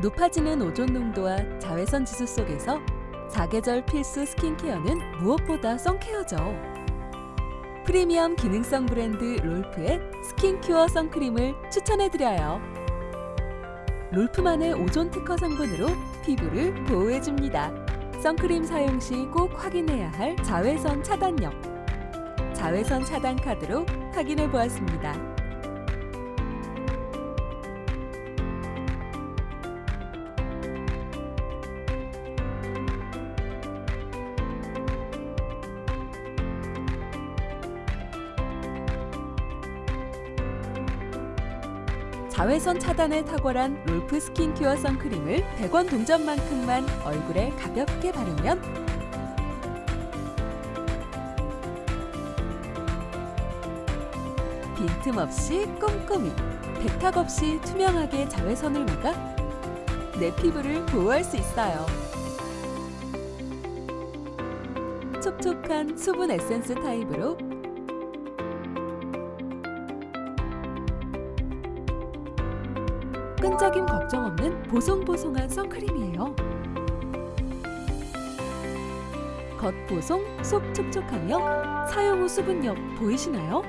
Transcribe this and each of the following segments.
높아지는 오존 농도와 자외선 지수 속에서 사계절 필수 스킨케어는 무엇보다 선케어죠. 프리미엄 기능성 브랜드 롤프의 스킨큐어 선크림을 추천해드려요. 롤프만의 오존 특허 성분으로 피부를 보호해줍니다. 선크림 사용 시 꼭 확인해야 할 자외선 차단력. 자외선 차단 카드로 확인해 보았습니다. 자외선 차단에 탁월한 롤프 스킨큐어 선크림을 100원 동전만큼만 얼굴에 가볍게 바르면 빈틈없이 꼼꼼히 백탁 없이 투명하게 자외선을 막아 내 피부를 보호할 수 있어요. 촉촉한 수분 에센스 타입으로 끈적임 걱정 없는 보송보송한 선크림이에요. 겉보송, 속 촉촉하며 사용 후 수분력 보이시나요?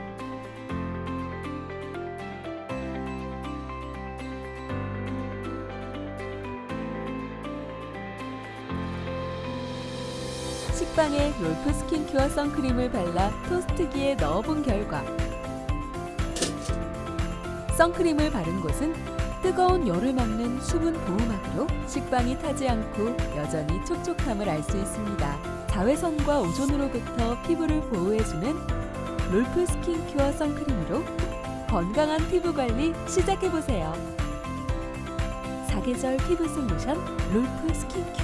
식빵에 롤프 스킨큐어 선크림을 발라 토스트기에 넣어본 결과 선크림을 바른 곳은 뜨거운 열을 막는 수분 보호막으로 식빵이 타지 않고 여전히 촉촉함을 알 수 있습니다. 자외선과 오존으로부터 피부를 보호해주는 롤프 스킨큐어 선크림으로 건강한 피부 관리 시작해보세요. 사계절 피부 솔루션 롤프 스킨큐어